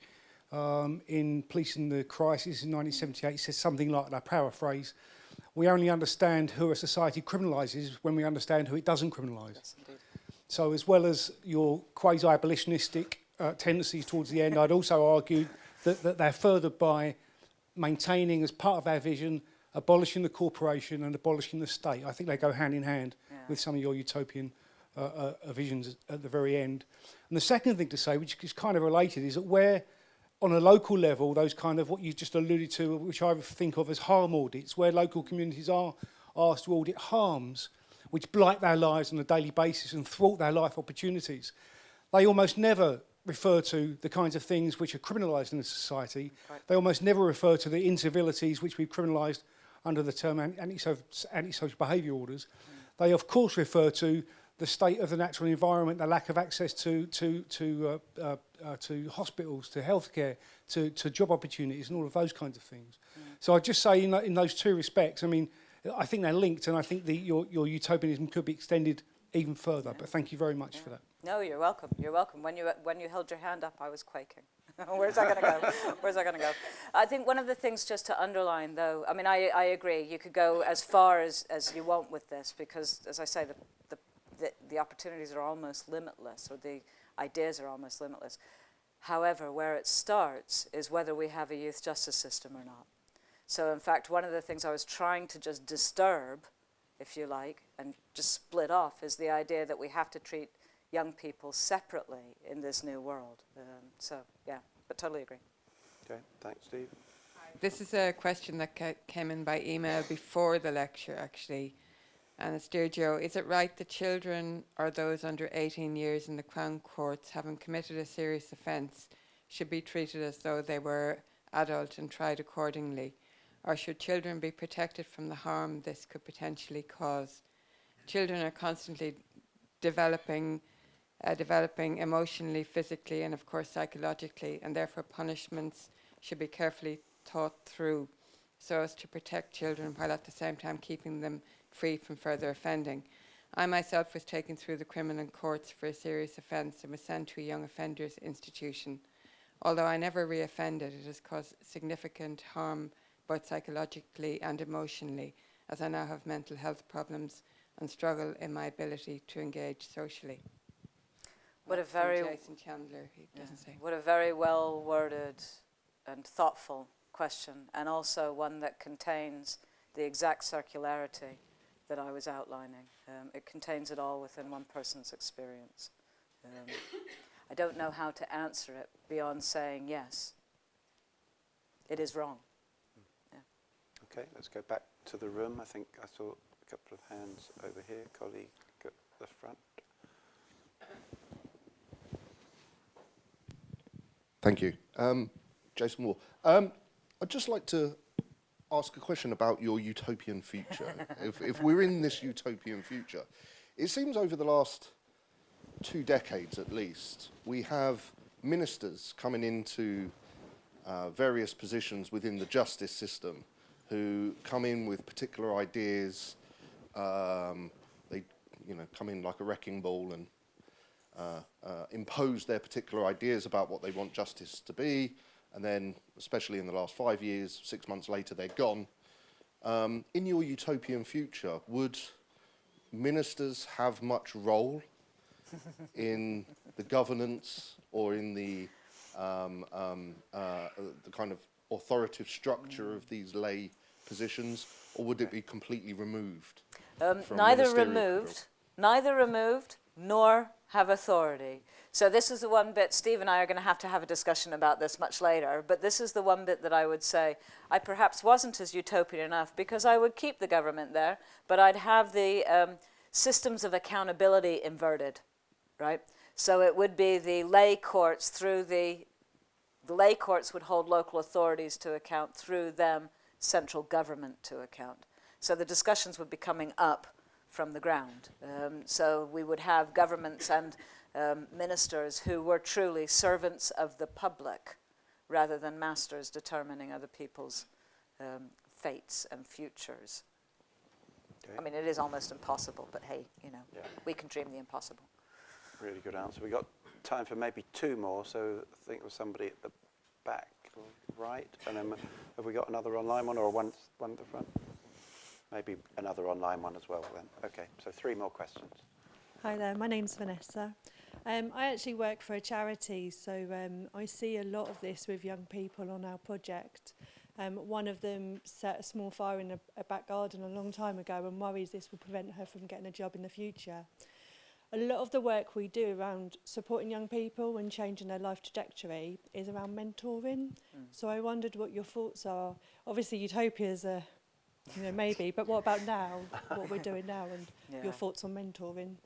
um, in Policing the Crisis in 1978, says something like, and I paraphrase, we only understand who a society criminalises when we understand who it doesn't criminalise. yes. So as well as your quasi-abolitionistic uh, tendencies towards the end, I'd also argue that, that they're furthered by maintaining as part of our vision, abolishing the corporation and abolishing the state. I think they go hand in hand yeah. with some of your utopian uh, uh, uh, visions at the very end. And the second thing to say, which is kind of related, is that where on a local level, those kind of what you just alluded to, which I think of as harm audits, where local communities are asked to audit harms which blight their lives on a daily basis and thwart their life opportunities. They almost never refer to the kinds of things which are criminalised in a society. Right. They almost never refer to the incivilities which we've criminalised under the term antisocial, antisocial behaviour orders, they of course refer to the state of the natural environment, the lack of access to to to uh, uh, uh, to hospitals, to healthcare, to to job opportunities, and all of those kinds of things. Mm. So I just say in, in those two respects, I mean, I think they're linked, and I think the, your your utopianism could be extended even further. Yeah. But thank you very much yeah. for that. No, you're welcome. You're welcome. When you when you held your hand up, I was quaking. Where's that going to go? Where's that going to go? I think one of the things just to underline, though, I mean, I, I agree. You could go as far as, as you want with this because, as I say, the, the, the, the opportunities are almost limitless or the ideas are almost limitless. However, where it starts is whether we have a youth justice system or not. So, in fact, one of the things I was trying to just disturb, if you like, and just split off is the idea that we have to treat young people separately in this new world. Um, so, yeah, but totally agree. Okay, thanks, Steve. This is a question that ca- came in by email before the lecture, actually. And it's Dear Jo, is it right that children or those under 18 years in the Crown Courts having committed a serious offence should be treated as though they were adult and tried accordingly? Or should children be protected from the harm this could potentially cause? Children are constantly developing, uh, developing emotionally, physically, and of course psychologically, and therefore punishments should be carefully thought through so as to protect children while at the same time keeping them free from further offending. I myself was taken through the criminal courts for a serious offence and was sent to a young offenders institution. Although I never reoffended, it has caused significant harm both psychologically and emotionally, as I now have mental health problems and struggle in my ability to engage socially. What a very- Jason Chandler, he doesn't say. What a very well worded and thoughtful question, and also one that contains the exact circularity that I was outlining. Um, it contains it all within one person's experience. Um, I don't know how to answer it beyond saying yes. It is wrong. Okay, let's go back to the room. I think I saw a couple of hands over here. Colleague at the front. Thank you. Um, Jason Moore. Um, I'd just like to ask a question about your utopian future. if, if we're in this utopian future, it seems over the last two decades at least, we have ministers coming into uh, various positions within the justice system who come in with particular ideas. Um, they, you know, come in like a wrecking ball and impose their particular ideas about what they want justice to be, and then, especially in the last five years, six months later, they're gone. Um, in your utopian future, would ministers have much role in the governance or in the um, um, uh, the kind of authoritative structure of these lay positions, or would it be completely removed? Um, neither removed, neither removed nor have authority. So this is the one bit, Steve and I are going to have to have a discussion about this much later, but this is the one bit that I would say I perhaps wasn't as utopian enough because I would keep the government there, but I'd have the um, systems of accountability inverted, right? So it would be the lay courts through the, the lay courts would hold local authorities to account through them, central government to account. So the discussions would be coming up from the ground. Um, so we would have governments and um, ministers who were truly servants of the public rather than masters determining other people's um, fates and futures. Okay. I mean, it is almost impossible, but hey, you know, Yeah. we can dream the impossible. Really good answer. We got time for maybe two more. So I think there was somebody at the back, right, and then have we got another online one or one one at the front? Maybe another online one as well then. Okay, so three more questions. Hi there, my name's Vanessa. Um, I actually work for a charity, so um, I see a lot of this with young people on our project. Um, one of them set a small fire in a, a back garden a long time ago and worries this will prevent her from getting a job in the future. A lot of the work we do around supporting young people and changing their life trajectory is around mentoring. Mm. So I wondered what your thoughts are. Obviously, Utopia is a you know, maybe, but what about now? what we're doing now and Yeah. your thoughts on mentoring?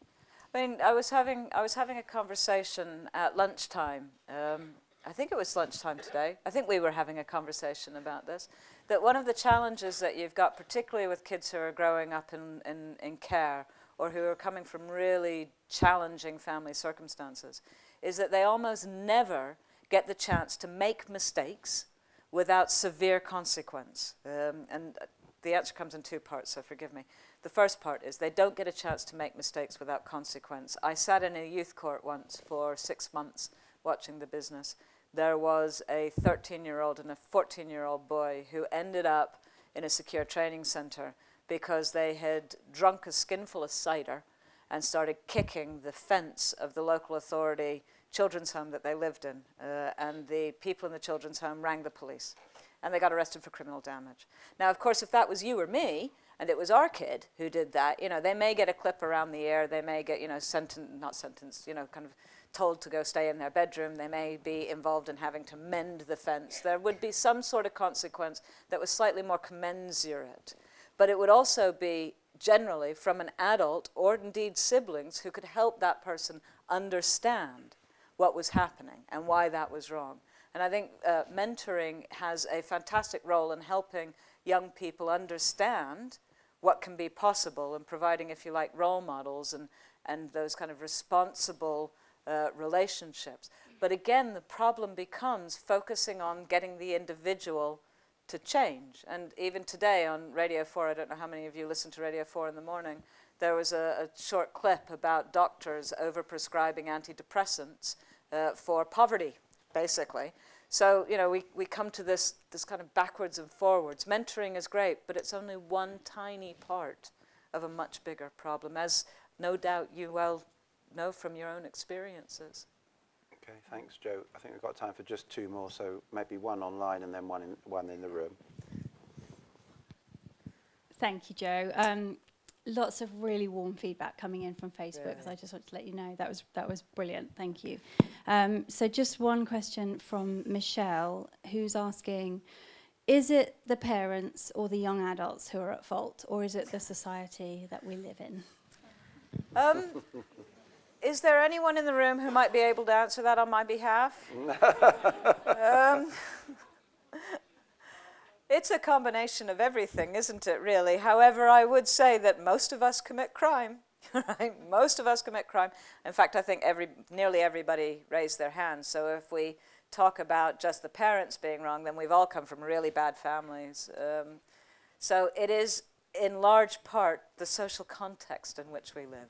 I mean, I was having I was having a conversation at lunchtime. Um, I think it was lunchtime today. I think we were having a conversation about this. That one of the challenges that you've got, particularly with kids who are growing up in, in, in care or who are coming from really challenging family circumstances, is that they almost never get the chance to make mistakes without severe consequence. Um, and the answer comes in two parts, so forgive me. The first part is they don't get a chance to make mistakes without consequence. I sat in a youth court once for six months watching the business. There was a 13 year old and a 14 year old boy who ended up in a secure training center because they had drunk a skinful of cider and started kicking the fence of the local authority children's home that they lived in. Uh, and the people in the children's home rang the police and they got arrested for criminal damage. Now, of course, if that was you or me, and it was our kid who did that, you know, they may get a clip around the ear, they may get, you know, sentenced, not sentenced, you know, kind of told to go stay in their bedroom. They may be involved in having to mend the fence. There would be some sort of consequence that was slightly more commensurate. But it would also be generally from an adult or indeed siblings who could help that person understand what was happening and why that was wrong. And I think uh, mentoring has a fantastic role in helping young people understand what can be possible and providing, if you like, role models and, and those kind of responsible uh, relationships. But again, the problem becomes focusing on getting the individual to change. And even today on Radio 4, I don't know how many of you listen to Radio 4 in the morning, there was a, a short clip about doctors overprescribing antidepressants uh, for poverty, basically. So, you know, we, we come to this, this kind of backwards and forwards. Mentoring is great, but it's only one tiny part of a much bigger problem, as no doubt you well know from your own experiences. Okay, thanks, Joe. I think we've got time for just two more, so maybe one online and then one in, one in the room. Thank you, Joe. Um, lots of really warm feedback coming in from Facebook. Yeah. I just want to let you know that was that was brilliant. Thank you. Um, so just one question from Michelle, who's asking, is it the parents or the young adults who are at fault, or is it the society that we live in? Um, is there anyone in the room who might be able to answer that on my behalf? um, it's a combination of everything, isn't it, really? However, I would say that most of us commit crime. Right? Most of us commit crime. In fact, I think every, nearly everybody raised their hands. So if we talk about just the parents being wrong, then we've all come from really bad families. Um, so it is, in large part, the social context in which we live.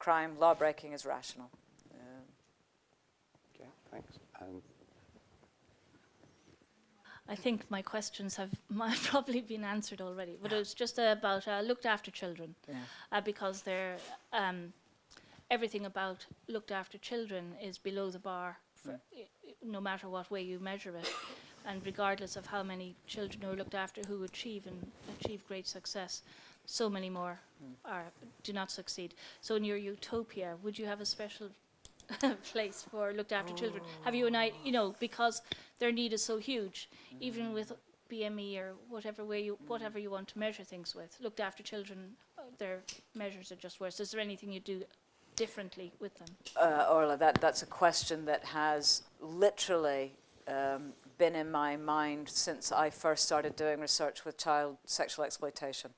Crime, law breaking is rational. Okay, thanks. And I think my questions have probably been answered already, but it was just about uh, looked after children, uh, because they're um, everything about looked after children is below the bar, i- no matter what way you measure it, and regardless of how many children are looked after who achieve and achieve great success, so many more are do not succeed. So in your utopia, would you have a special place for looked after children? Have you an I, you know, because their need is so huge, even with BME or whatever way you, whatever you want to measure things with, looked after children, uh, their measures are just worse. Is there anything you do differently with them? uh, Orla, that, that's a question that has literally um, been in my mind since I first started doing research with child sexual exploitation.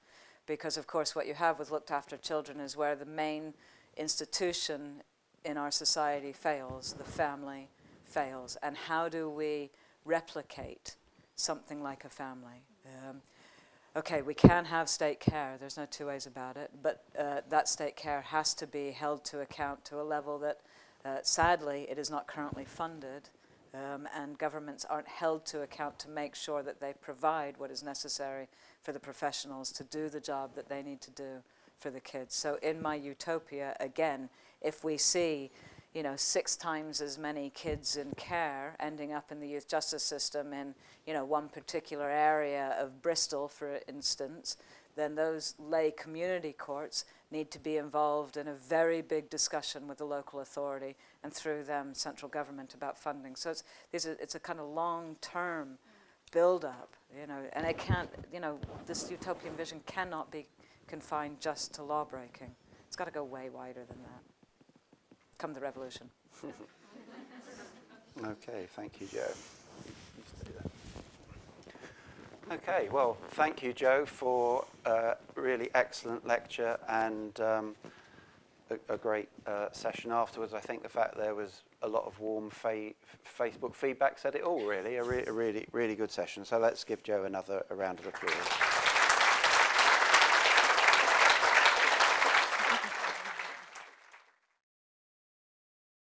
Because, of course, what you have with looked after children is where the main institution in our society fails, the family fails. And how do we replicate something like a family? Um, okay, we can have state care, there's no two ways about it, but uh, that state care has to be held to account to a level that, uh, sadly, it is not currently funded. Um, and governments aren't held to account to make sure that they provide what is necessary for the professionals to do the job that they need to do for the kids. So in my utopia, again, if we see, you know, six times as many kids in care ending up in the youth justice system in, you know, one particular area of Bristol, for instance, then those lay community courts need to be involved in a very big discussion with the local authority and through them central government about funding. So it's, these are, it's a kind of long-term build-up, you know, and it can't, you know, this utopian vision cannot be confined just to law breaking. It's got to go way wider than that. Come the revolution. Okay, thank you, Jo. Okay, well, thank you, Jo, for a really excellent lecture and um, a, a great uh, session afterwards. I think the fact there was a lot of warm fa Facebook feedback said it all, really. A, re- a really, really good session. So let's give Jo another round of applause.